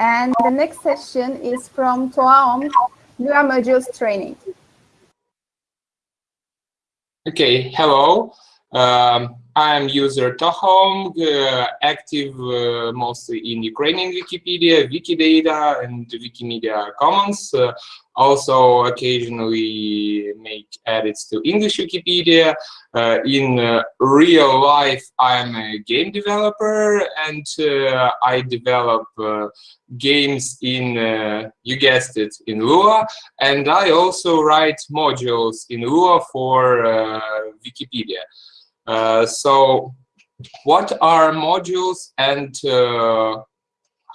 And the next session is from Toaom, Lua Modules Training. Okay, hello. Um, I'm user Tohom, uh, active uh, mostly in Ukrainian Wikipedia, Wikidata, and Wikimedia Commons. Uh, also occasionally make edits to English Wikipedia. Uh, in uh, real life, I'm a game developer and uh, I develop games in, you guessed it, in Lua. And I also write modules in Lua for Wikipedia. Uh, so what are modules and uh,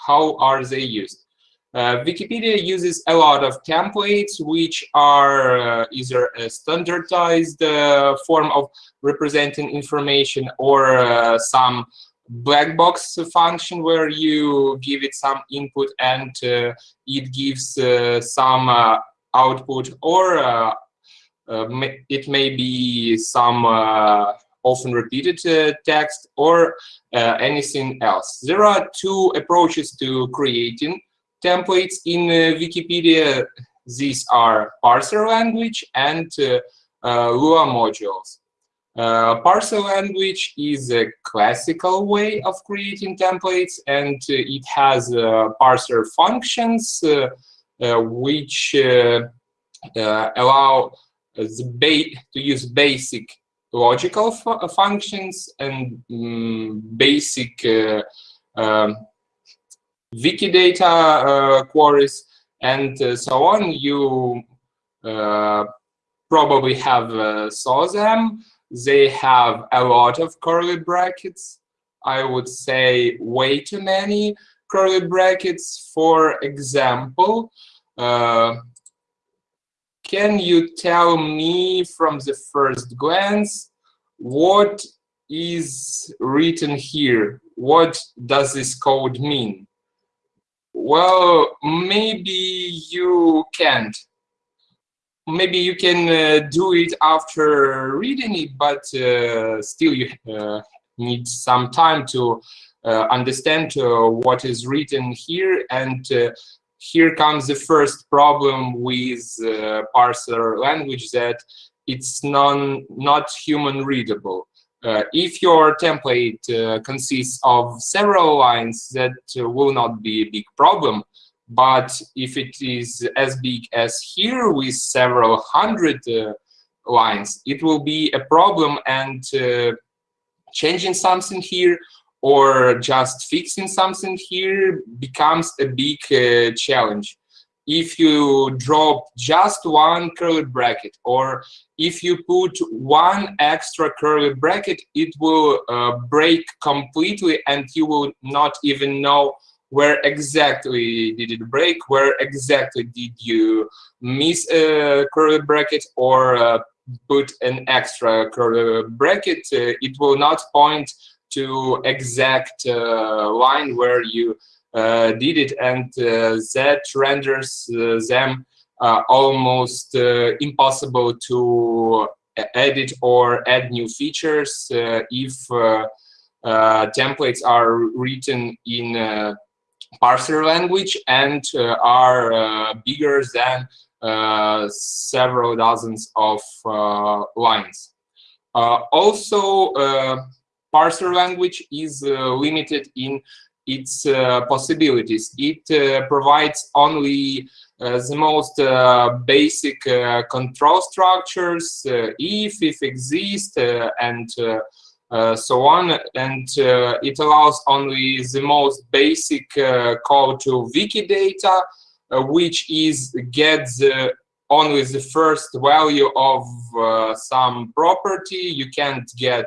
how are they used? Uh, Wikipedia uses a lot of templates which are uh, either a standardized uh, form of representing information or uh, some black box function where you give it some input and it gives some output or it may be some often repeated uh, text, or uh, anything else. There are two approaches to creating templates in uh, Wikipedia. These are parser language and Lua modules. Uh, parser language is a classical way of creating templates and uh, it has uh, parser functions which allow the to use basic logical fu uh, functions and um, basic uh, um, Wikidata uh, queries and uh, so on. You uh, probably have saw them. They have a lot of curly brackets. I would say way too many curly brackets. For example, can you tell me from the first glance what is written here? What does this code mean? Well, maybe you can't. Maybe you can uh, do it after reading it, but uh, still you uh, need some time to uh, understand uh, what is written here and uh, here comes the first problem with parser language that it's non not human readable. Uh, if your template uh, consists of several lines, that uh, will not be a big problem. But if it is as big as here with several hundred uh, lines, it will be a problem and uh, changing something here or just fixing something here becomes a big uh, challenge. If you drop just one curly bracket or if you put one extra curly bracket, it will uh, break completely and you will not even know where exactly did it break, where exactly did you miss a curly bracket or uh, put an extra curly bracket. Uh, it will not point to exact uh, line where you uh, did it and uh, that renders them almost impossible to edit or add new features if templates are written in parser language and uh, are uh, bigger than uh, several dozens of lines. also, parser language is uh, limited in its uh, possibilities. It uh, provides only the most basic control structures, if, if exist, and uh, so on and uh, it allows only the most basic uh, call to Wikidata which is get the only the first value of some property you can't get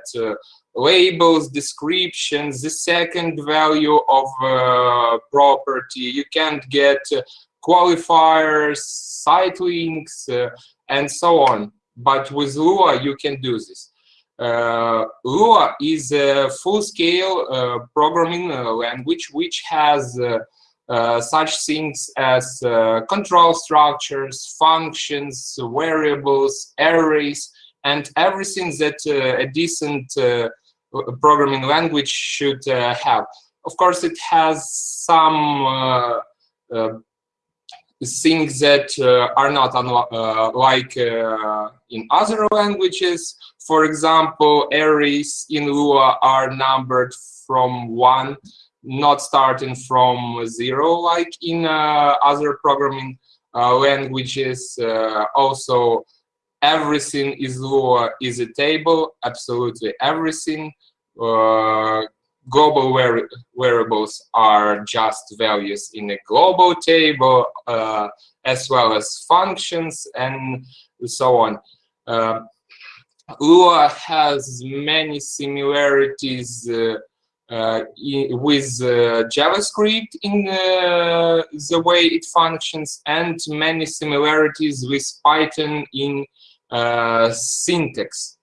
labels, descriptions, the second value of uh, property. You can't get uh, qualifiers, site links, uh, and so on. But with Lua, you can do this. Uh, Lua is a full-scale uh, programming uh, language which has such things as control structures, functions, variables, arrays, and everything that a decent programming language should uh, have. of course, it has some uh, uh, things that uh, are not uh, like uh, in other languages. For example, arrays in Lua are numbered from one, not starting from zero like in uh, other programming uh, languages. Uh, also, everything is Lua is a table, absolutely everything global variables are just values in a global table, uh, as well as functions and so on. Uh, Lua has many similarities uh, uh with uh, JavaScript in uh, the way it functions and many similarities with Python in syntax.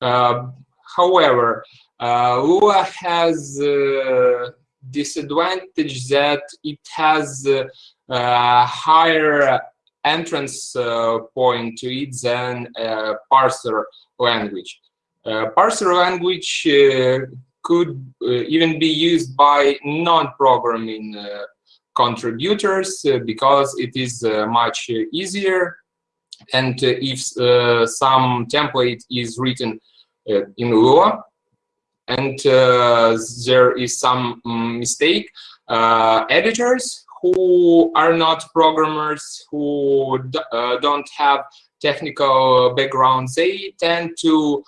however, uh, Lua has uh, disadvantage that it has uh, higher entrance uh, point to it than parser language. Uh, parser language uh, could even be used by non-programming contributors because it is much easier and if some template is written in Lua, and uh, there is some mm, mistake. Uh, editors who are not programmers, who uh, don't have technical background, they tend to uh,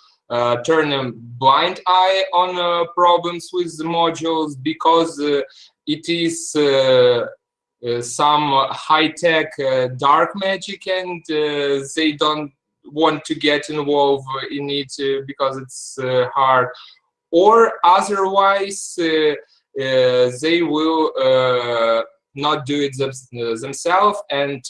turn a blind eye on uh, problems with the modules because uh, it is some high-tech dark magic and they don't want to get involved in it because it's hard. Or otherwise uh, uh, they will uh, not do it them themselves and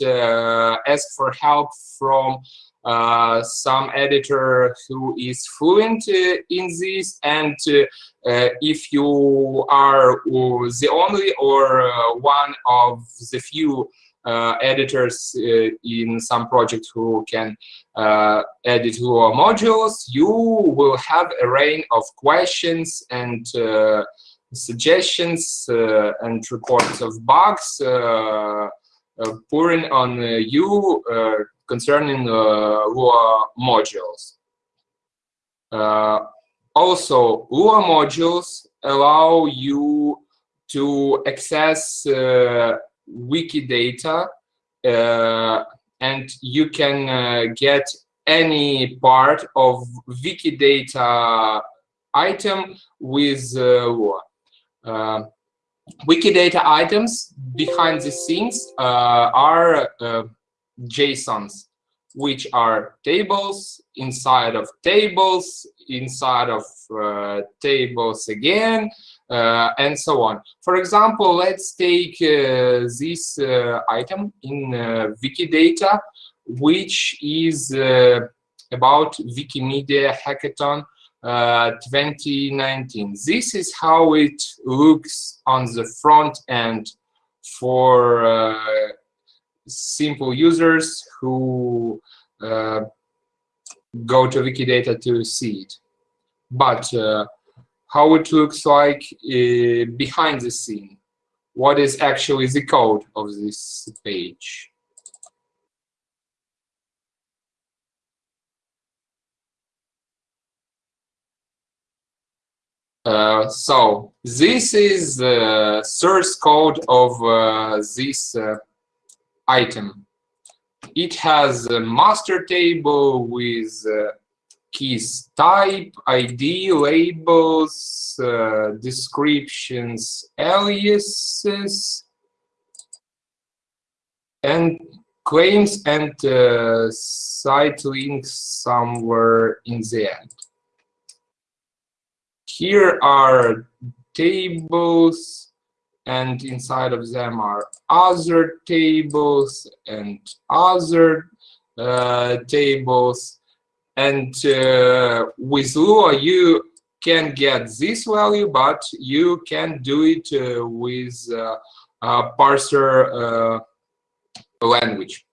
ask for help from uh, some editor who is fluent uh, in this and uh, if you are the only or one of the few uh, editors uh, in some projects who can uh, edit your modules, you will have a range of questions and suggestions and reports of bugs pouring on you concerning Lua modules. also, Lua modules allow you to access uh, Wikidata uh, and you can uh, get any part of Wikidata item with uh, Lua. Uh, Wikidata items behind the scenes uh, are uh, JSONs, which are tables inside of tables, inside of tables again, uh, and so on. For example, let's take uh, this uh, item in Wikidata, which is about Wikimedia Hackathon uh, 2019. This is how it looks on the front end for uh, simple users who uh, go to Wikidata to see it. But how it looks like uh, behind the scene. What is actually the code of this page. Uh, so this is the source code of uh, this uh, item. It has a master table with uh, keys type, ID, labels, uh, descriptions, aliases, and claims and site links somewhere in the end. Here are tables and inside of them are other tables and other uh, tables and uh, with Lua, you can get this value, but you can do it uh, with uh, a parser uh, language.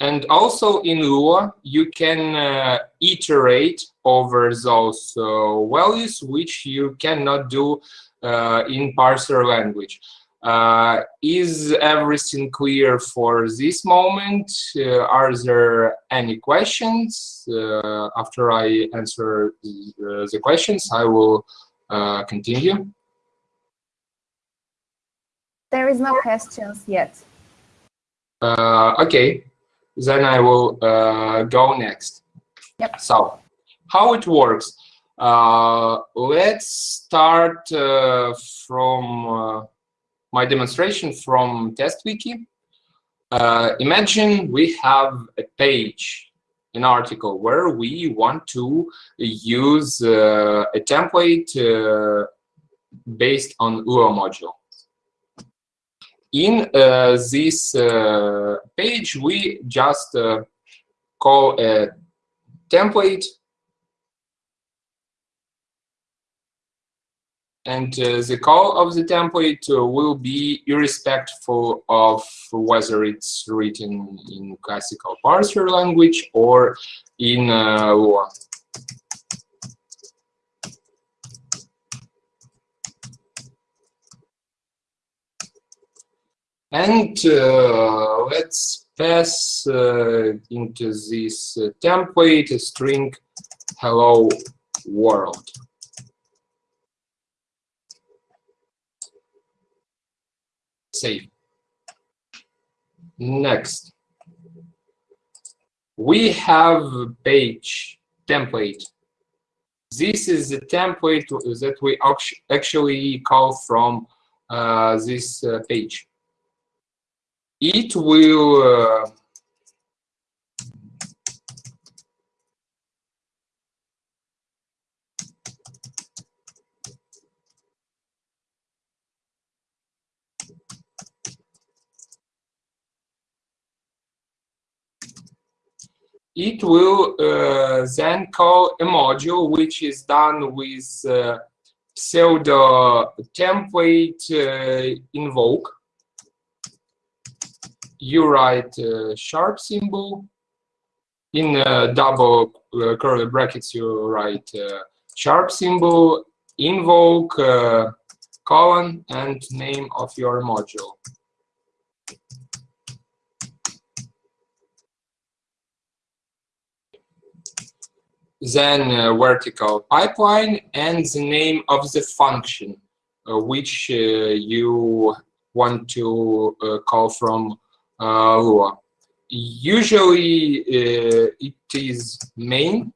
And also in Lua, you can uh, iterate over those uh, values, which you cannot do uh, in parser language. Uh, is everything clear for this moment? Uh, are there any questions? Uh, after I answer the, the questions, I will continue. There is no questions yet. okay, then I will uh, go next. Yep. So, how it works? Uh, let's start uh, from uh, my demonstration from TestWiki. Uh, imagine we have a page, an article, where we want to use uh, a template based on Lua module in uh, this uh, page, we just uh, call a template and uh, the call of the template uh, will be irrespective of whether it's written in classical parser language or in uh, Lua. And uh, let's pass uh, into this uh, template a string hello world. Save. Next. We have page template. This is the template that we actually call from uh, this uh, page it will uh, it will uh, then call a module which is done with uh, pseudo template uh, invoke you write sharp symbol. In uh, double uh, curly brackets, you write sharp symbol, invoke, uh, colon, and name of your module. then vertical pipeline and the name of the function uh, which uh, you want to call from uh, Lua. Usually uh, it is main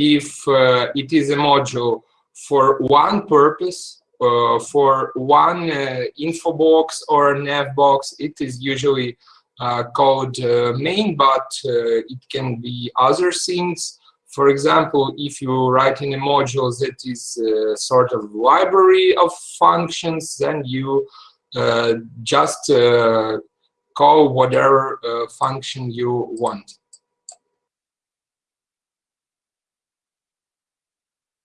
if uh, it is a module for one purpose, uh, for one uh, info box or nav box, it is usually uh, called main, but it can be other things. For example, if you write in a module that is a sort of library of functions, then you just call whatever uh, function you want.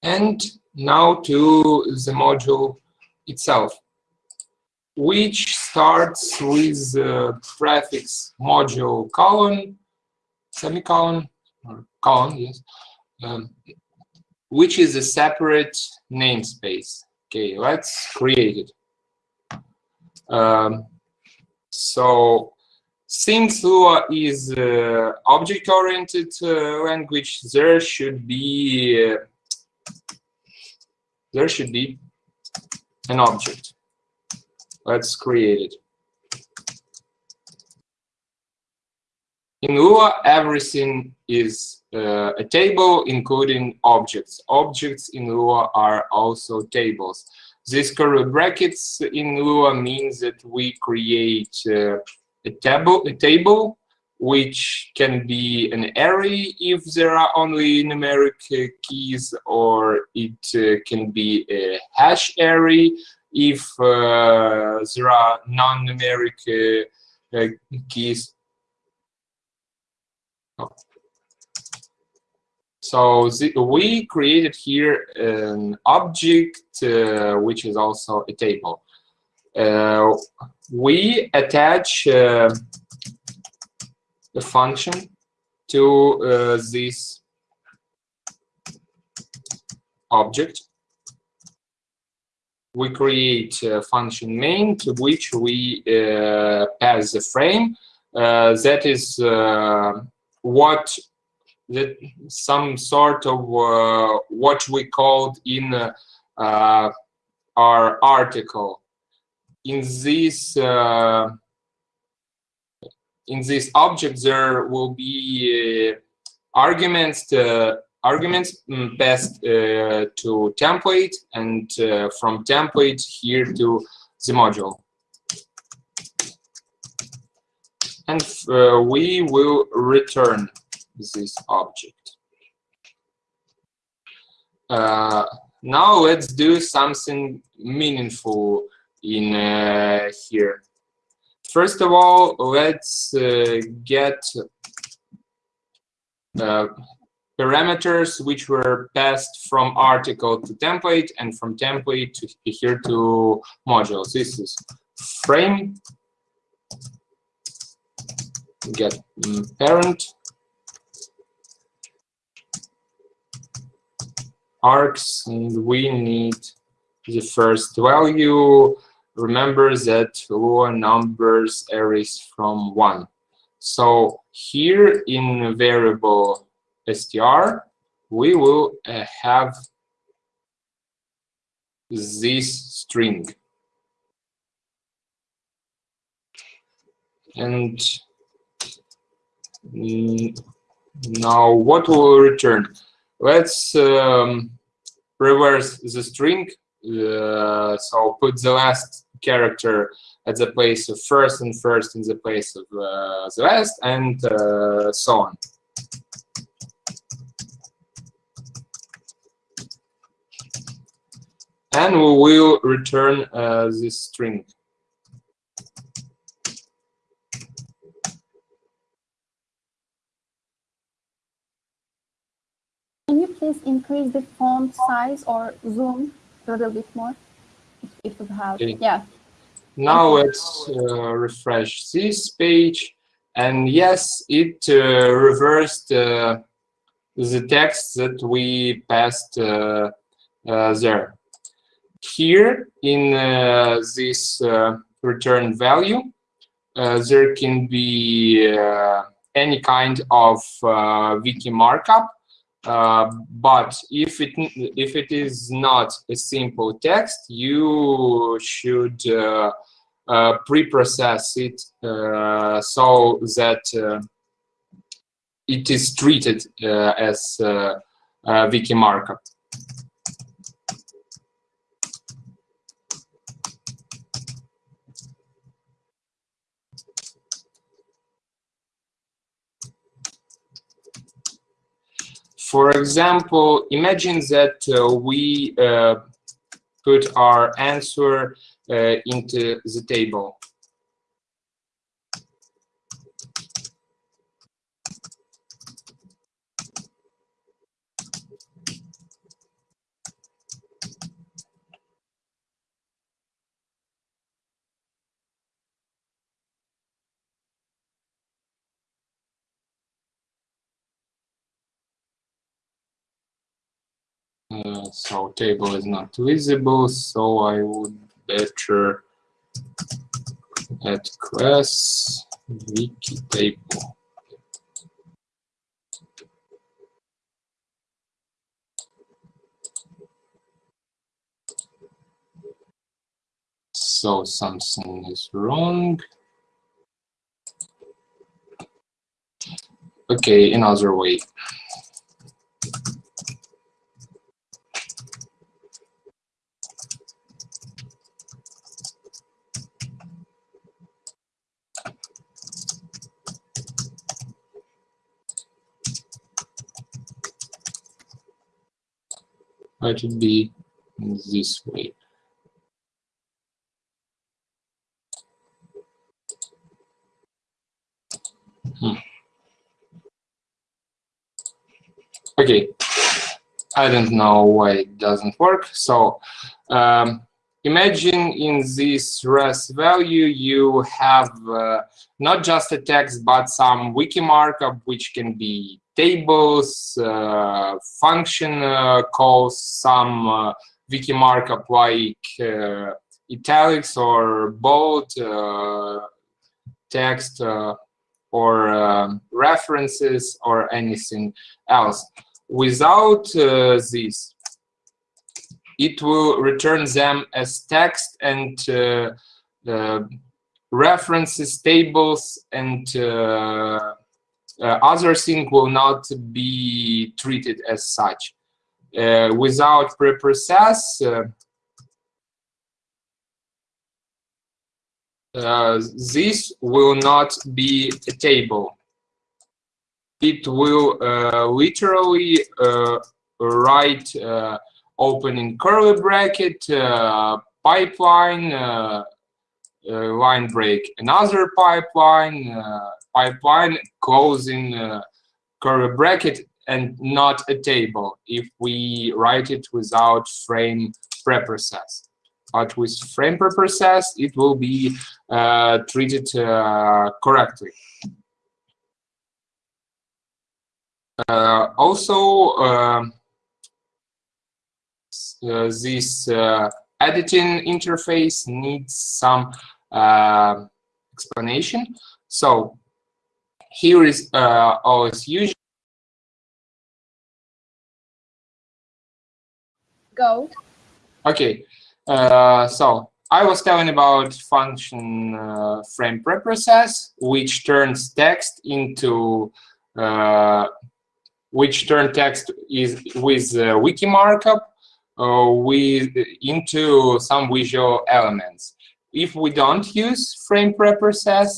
And now to the module itself, which starts with the prefix module colon, semicolon, or colon, yes, um, which is a separate namespace. Okay, let's create it. Um, so since Lua is uh, object-oriented uh, language, there should be uh, there should be an object. Let's create it. In Lua, everything is uh, a table, including objects. Objects in Lua are also tables. This curly brackets in Lua means that we create uh, a table, a table which can be an array if there are only numeric uh, keys, or it uh, can be a hash array if uh, there are non-numeric uh, uh, keys. Oh. So the, we created here an object, uh, which is also a table. Uh, we attach uh, a function to uh, this object. We create a function main to which we uh, pass the frame. Uh, that is what that some sort of uh, what we called in uh, our article. In this uh, in this object, there will be uh, arguments to, arguments mm, passed uh, to template and uh, from template here to the module. And uh, we will return this object. Uh, now let's do something meaningful in uh, here. First of all, let's uh, get uh, parameters which were passed from article to template and from template to here to modules. This is frame, get mm, parent, args, and we need the first value remember that Lua numbers arrays from 1. So here in variable str, we will uh, have this string. And now what will return? Let's um, reverse the string. Uh, so put the last character at the place of first and first in the place of uh, the last and uh, so on. And we will return uh, this string. Can you please increase the font size or zoom a little bit more? If you have, okay. yeah. Now let's uh, refresh this page. And yes, it uh, reversed uh, the text that we passed uh, uh, there. Here in uh, this return value, there can be any kind of wiki markup uh, but if it if it is not a simple text, you should uh, uh, pre-process it uh, so that uh, it is treated as wiki markup. For example, imagine that uh, we uh, put our answer uh, into the table. Uh, so table is not visible, so I would better add class wiki table. So something is wrong. Okay, another way. Let it be this way. Hmm. Okay, I don't know why it doesn't work. So um, imagine in this res value you have uh, not just a text but some wiki markup which can be tables, uh, function uh, calls, some uh, wiki markup like uh, italics or bold uh, text or references or anything else. Without this, it will return them as text and uh, uh, references, tables, and uh, other things will not be treated as such. without preprocess, uh, this will not be a table. It will uh, literally uh, write opening curly bracket, uh, pipeline, uh, uh, line break, another pipeline, pipeline closing curly bracket, and not a table if we write it without frame preprocess. But with frame preprocess, it will be uh, treated uh, correctly. Uh, also, uh, this uh, editing interface needs some uh, explanation. So here is uh, as usual. Go. Okay, uh, so I was telling about function uh, frame preprocess, which turns text into uh, which turn text is with uh, wiki markup uh, with into some visual elements. If we don't use frame preprocess,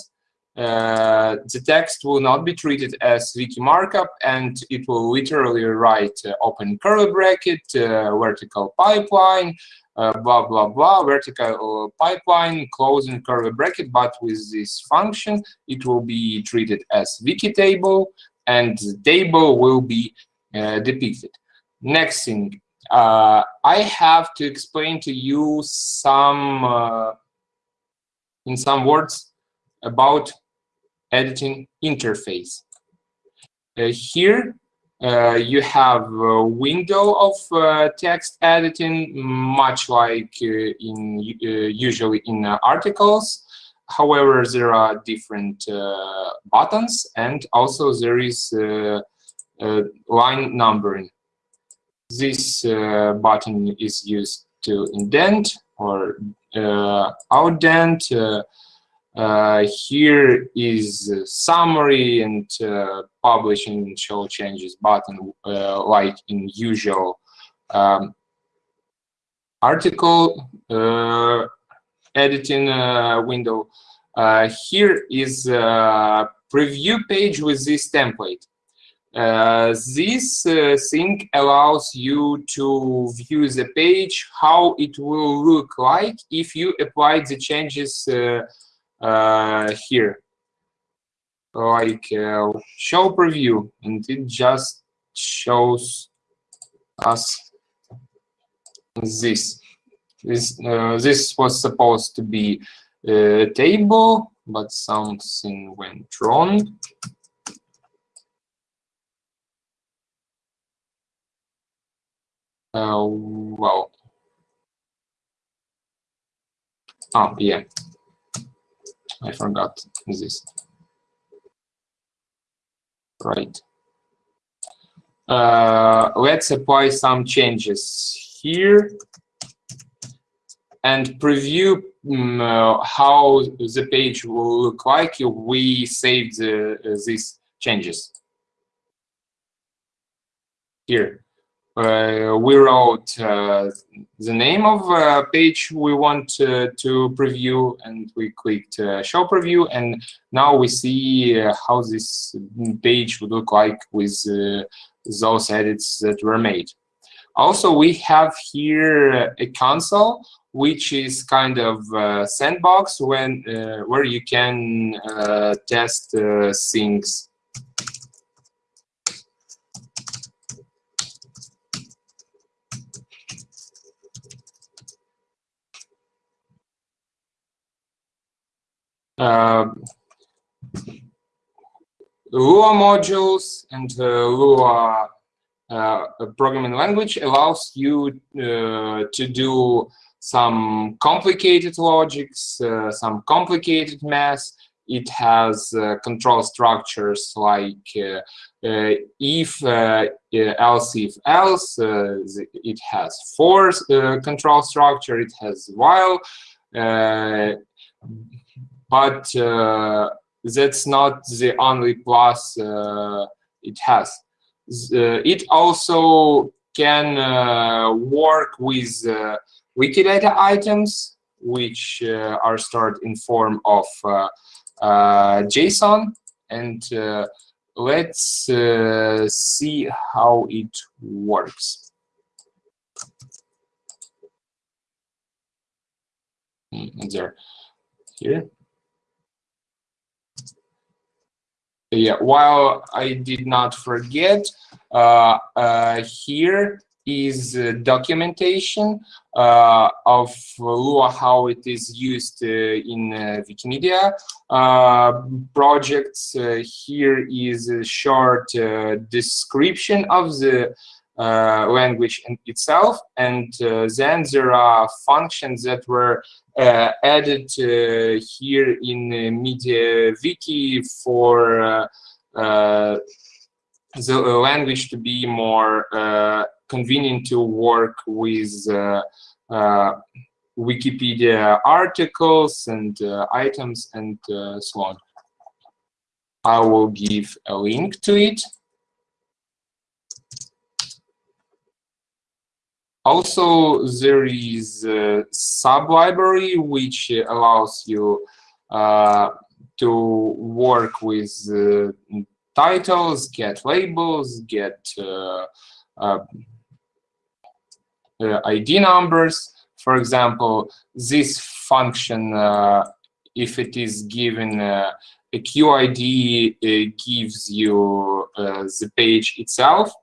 uh, the text will not be treated as wiki markup and it will literally write uh, open curly bracket, uh, vertical pipeline, uh, blah, blah, blah, vertical pipeline, closing curly bracket, but with this function, it will be treated as wiki table and the table will be uh, depicted. Next thing, uh, I have to explain to you some, uh, in some words, about editing interface. Uh, here, uh, you have a window of uh, text editing, much like uh, in usually in articles. However, there are different buttons, and also there is line numbering this uh, button is used to indent or uh, outdent. Uh, here is summary and uh, publishing show changes button like in usual um, article editing window. here is preview page with this template. Uh, this uh, thing allows you to view the page, how it will look like if you apply the changes uh, uh here. Like uh, show preview, and it just shows us this. This, this was supposed to be a table, but something went wrong. Well, oh yeah, I forgot this. Right. Uh, let's apply some changes here and preview um, uh, how the page will look like if we save the, uh, these changes here uh, we wrote uh, the name of a page we want to, preview and we clicked uh, show preview and now we see uh, how this page would look like with uh, those edits that were made. Also, we have here a console which is kind of sandbox when uh, where you can test things Uh, Lua modules and uh, Lua uh, programming language allows you uh, to do some complicated logics, uh, some complicated math. It has uh, control structures like if, else, if, else. it has for control structure. It has while. But that's not the only plus uh, it has. Uh, it also can uh, work with Wikidata items, which are stored in form of JSON. And let's see how it works. Hmm, there, here. Yeah, while I did not forget, uh, uh, here is uh, documentation uh, of Lua, how it is used uh, in uh, Wikimedia projects. here is a short description of the uh, language in itself. And uh, then there are functions that were uh, added here in MediaWiki for the language to be more convenient to work with Wikipedia articles and uh, items and uh, so on. I will give a link to it. Also, there is a sub-library which allows you uh, to work with uh, titles, get labels, get uh, uh, uh ID numbers. For example, this function, uh, if it is given a QID, gives you the page itself.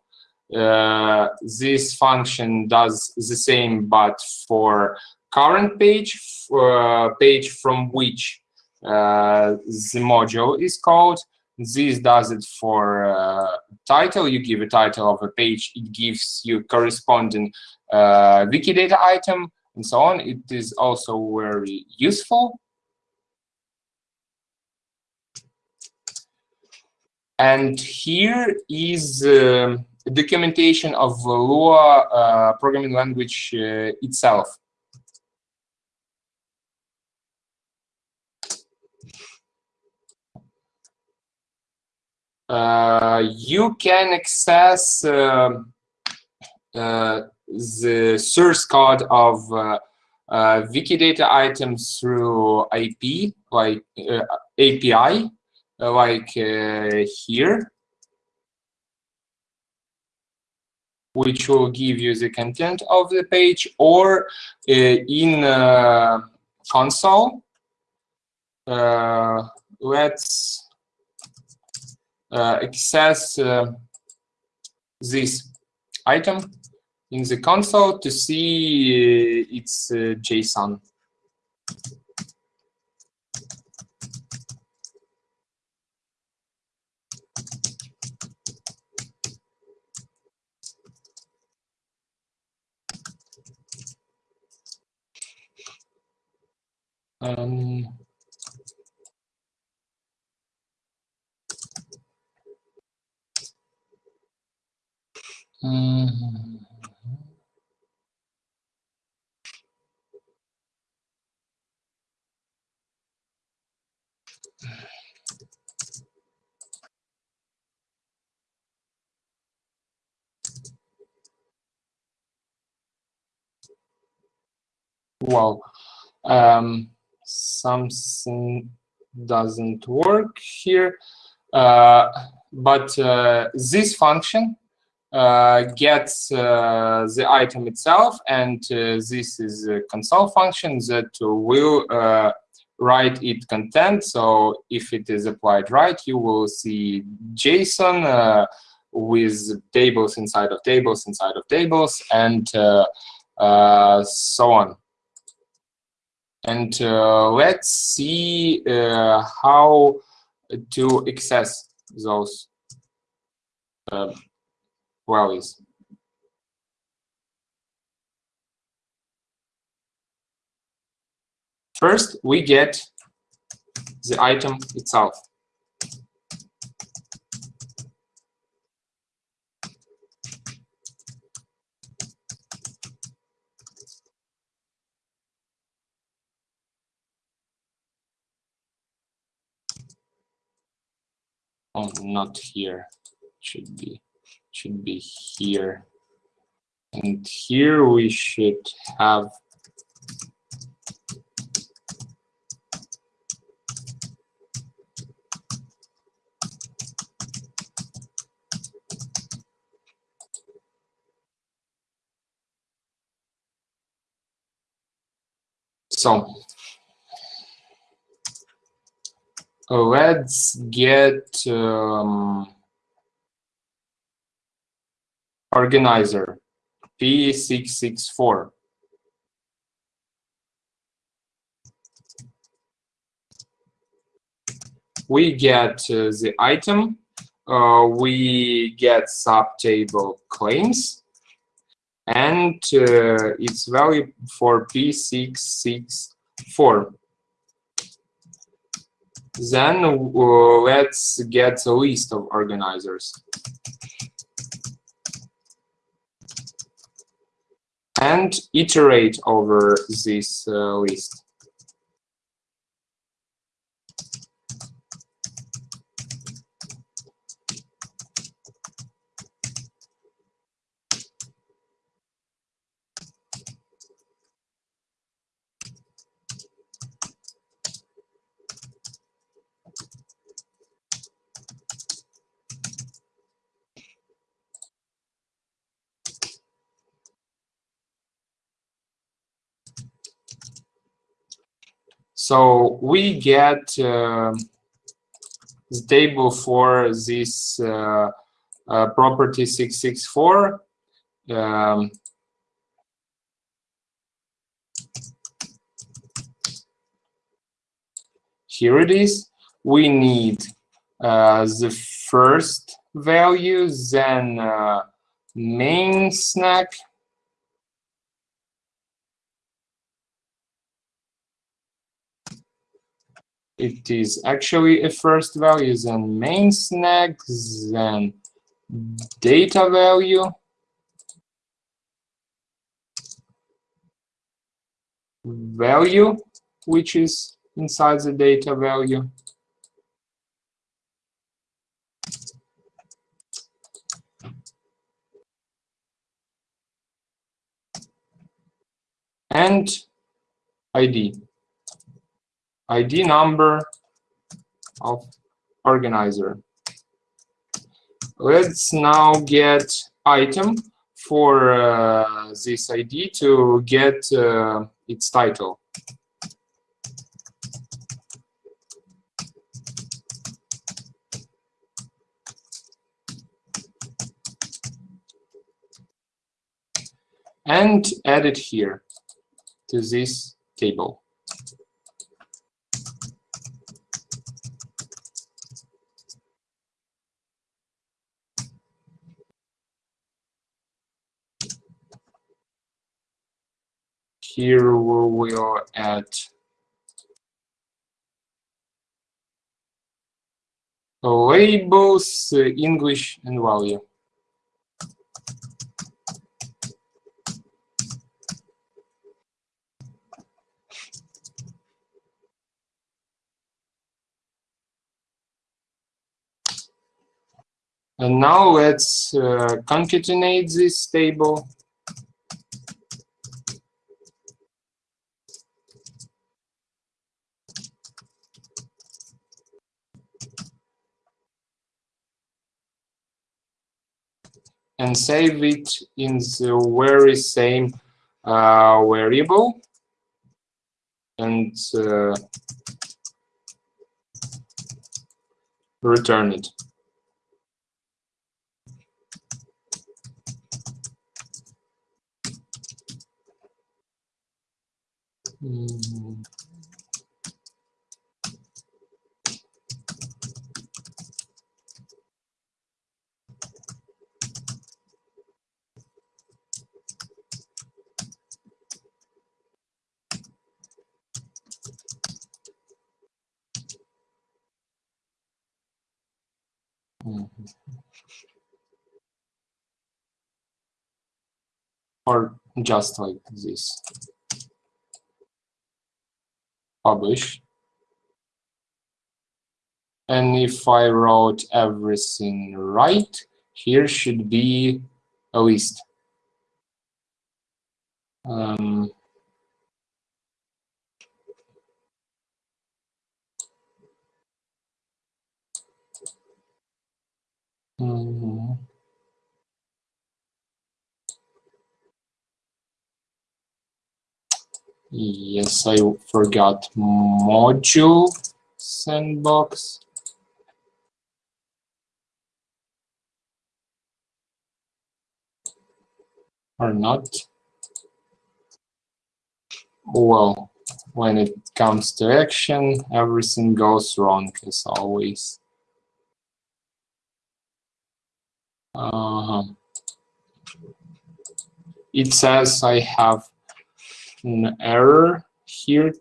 Uh, this function does the same, but for current page, uh, page from which uh, the module is called. This does it for uh, title. You give a title of a page, it gives you corresponding uh, Wikidata item and so on. It is also very useful. And here is um, documentation of Lua uh, programming language uh, itself. Uh, you can access uh, uh, the source code of uh, Wikidata items through IP, like API, like here. Which will give you the content of the page, or uh, in uh, console, uh, let's access this item in the console to see its JSON. Um, mm-hmm. Well, um, something doesn't work here. Uh, but uh, this function uh, gets uh, the item itself, and uh, this is a console function that will uh, write it content. So if it is applied right, you will see JSON with tables inside of tables inside of tables, and so on. And uh, let's see uh, how to access those uh, values. First, we get the item itself. Oh, not here. Should be should be here. And here we should have So let's get um, organizer P664. We get uh, the item, uh, we get subtable claims, and uh, its value for P664. Then uh, let's get a list of organizers. And iterate over this uh, list. So we get uh, the table for this uh, uh, property 664. Um, here it is. We need uh, the first value, then uh, mainsnak, it is actually a first value, then mainsnak, then data value, value, which is inside the data value, and ID. ID number of organizer. Let's now get item for uh, this ID to get uh, its title. And add it here to this table. Here we will add labels, uh, English and value. And now let's uh, concatenate this table. And save it in the very same uh, variable and uh, return it. Mm. Mhm. Or just like this. Publish. And if I wrote everything right, here should be a list. Um, mhm. Yes, I forgot module sandbox. Or not. Well, when it comes to action, everything goes wrong as always. Uh, it says I have an error here,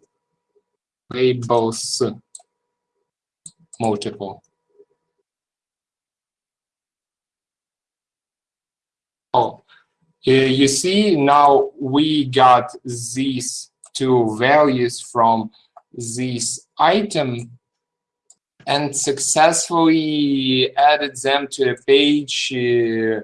labels multiple. Oh, you see now we got these two values from this item and successfully added them to a page uh,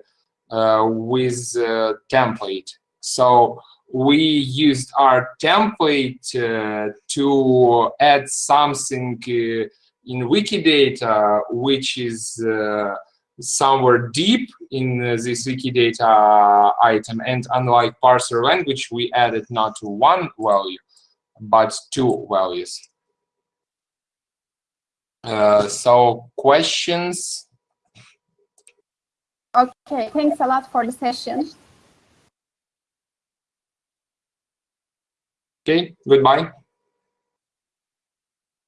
uh, with a template. So we used our template uh, to add something uh, in Wikidata, which is uh, somewhere deep in uh, this Wikidata item. And unlike parser language, we added not one value, but two values. Uh, so questions? Okay, thanks a lot for the session. Okay, goodbye.